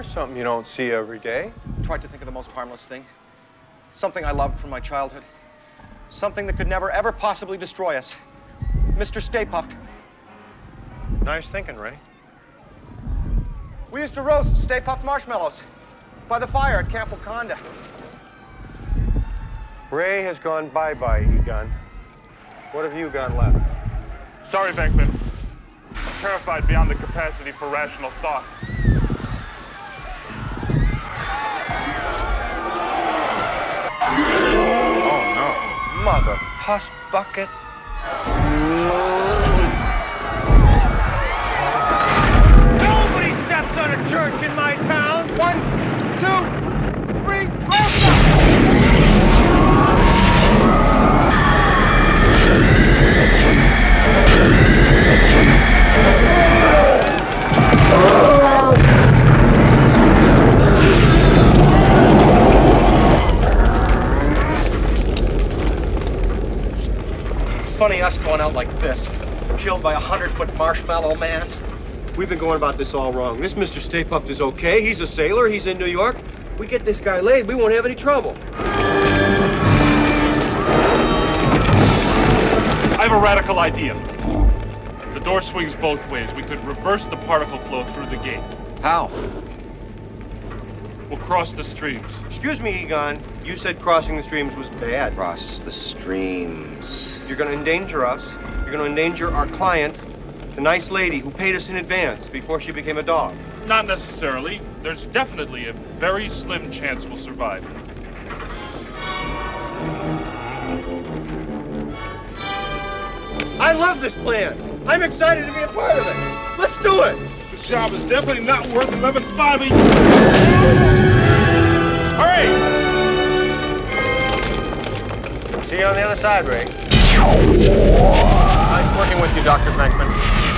There's something you don't see every day. Tried to think of the most harmless thing. Something I loved from my childhood. Something that could never, ever possibly destroy us. Mr. Stay Puft. Nice thinking, Ray. We used to roast Stay Puft marshmallows by the fire at Camp Waconda. Ray has gone bye-bye, Egon. What have you got left? Sorry, Venkman. I'm terrified beyond the capacity for rational thought. No. Mother bucket. Nobody steps on a church in my town. One, two, three, Funny us going out like this, killed by a hundred-foot marshmallow man. We've been going about this all wrong. This Mr. Stay Puft is okay. He's a sailor. He's in New York. We get this guy laid, we won't have any trouble. I have a radical idea. The door swings both ways. We could reverse the particle flow through the gate. How? We'll cross the streams. Excuse me, Egon. You said crossing the streams was bad. Cross the streams. You're going to endanger us. You're going to endanger our client, the nice lady who paid us in advance before she became a dog. Not necessarily. There's definitely a very slim chance we'll survive. I love this plan. I'm excited to be a part of it. Job is definitely not worth 11.5 a year. Hurry! See you on the other side, Ray. Nice working with you, Dr. Venkman.